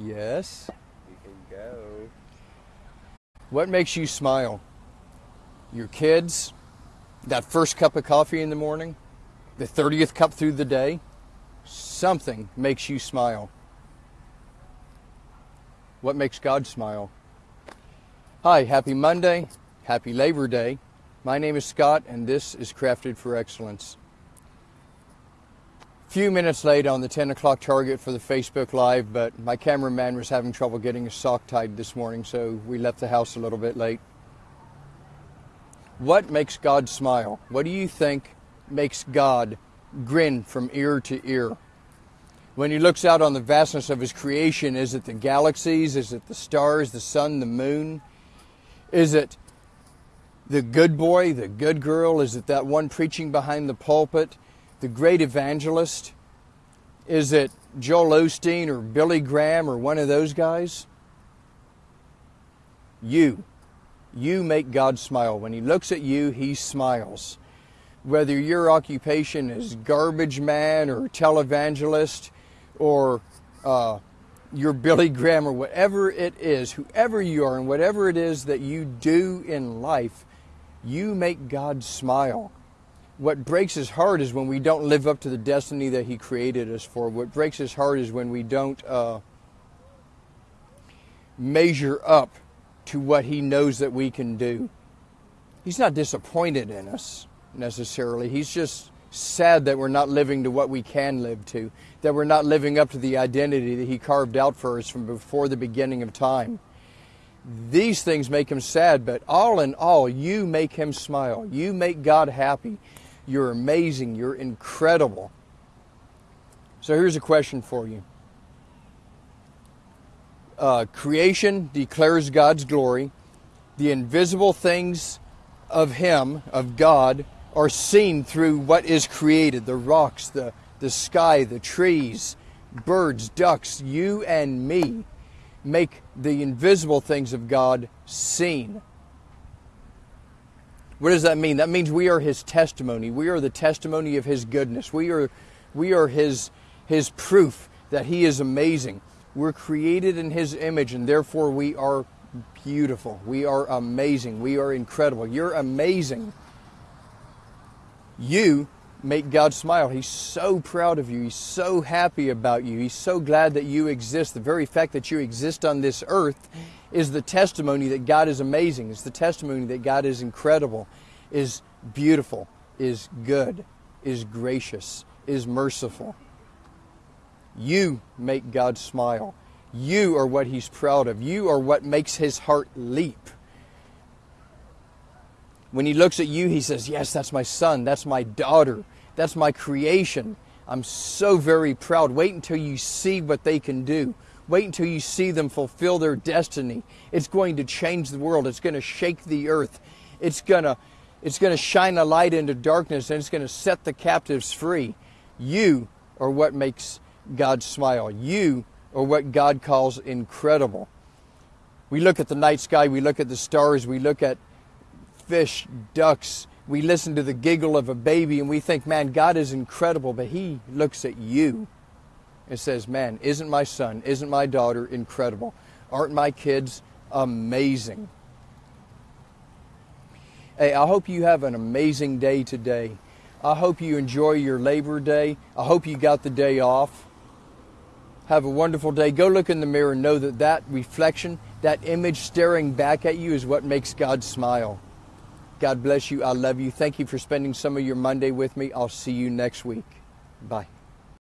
Yes. You can go. What makes you smile? Your kids? That first cup of coffee in the morning? The 30th cup through the day? Something makes you smile. What makes God smile? Hi, happy Monday. Happy Labor Day. My name is Scott, and this is Crafted for Excellence. Few minutes late on the 10 o'clock target for the Facebook Live, but my cameraman was having trouble getting his sock tied this morning, so we left the house a little bit late. What makes God smile? What do you think makes God grin from ear to ear? When he looks out on the vastness of his creation, is it the galaxies? Is it the stars, the sun, the moon? Is it the good boy, the good girl? Is it that one preaching behind the pulpit? The great evangelist? Is it Joel Osteen or Billy Graham or one of those guys? You. You make God smile. When He looks at you, He smiles. Whether your occupation is garbage man or televangelist or uh, your Billy Graham or whatever it is, whoever you are and whatever it is that you do in life, you make God smile what breaks his heart is when we don't live up to the destiny that he created us for. What breaks his heart is when we don't uh, measure up to what he knows that we can do. He's not disappointed in us necessarily. He's just sad that we're not living to what we can live to, that we're not living up to the identity that he carved out for us from before the beginning of time. These things make him sad, but all in all, you make him smile. You make God happy. You're amazing. You're incredible. So here's a question for you. Uh, creation declares God's glory. The invisible things of Him, of God, are seen through what is created the rocks, the, the sky, the trees, birds, ducks, you and me make the invisible things of God seen. What does that mean? That means we are his testimony. We are the testimony of his goodness. We are, we are his, his proof that he is amazing. We're created in his image, and therefore we are beautiful. We are amazing. We are incredible. You're amazing. You make God smile. He's so proud of you. He's so happy about you. He's so glad that you exist. The very fact that you exist on this earth is the testimony that God is amazing. It's the testimony that God is incredible, is beautiful, is good, is gracious, is merciful. You make God smile. You are what He's proud of. You are what makes His heart leap. When He looks at you, He says, Yes, that's my son, that's my daughter, that's my creation. I'm so very proud. Wait until you see what they can do. Wait until you see them fulfill their destiny. It's going to change the world. It's going to shake the earth. It's going to it's going to shine a light into darkness and it's going to set the captives free. You are what makes God smile. You are what God calls incredible. We look at the night sky, we look at the stars, we look at fish, ducks, we listen to the giggle of a baby and we think, man, God is incredible, but He looks at you and says, Man, isn't my son, isn't my daughter incredible? Aren't my kids amazing? Hey, I hope you have an amazing day today. I hope you enjoy your Labor Day. I hope you got the day off. Have a wonderful day. Go look in the mirror and know that that reflection, that image staring back at you is what makes God smile. God bless you. I love you. Thank you for spending some of your Monday with me. I'll see you next week. Bye.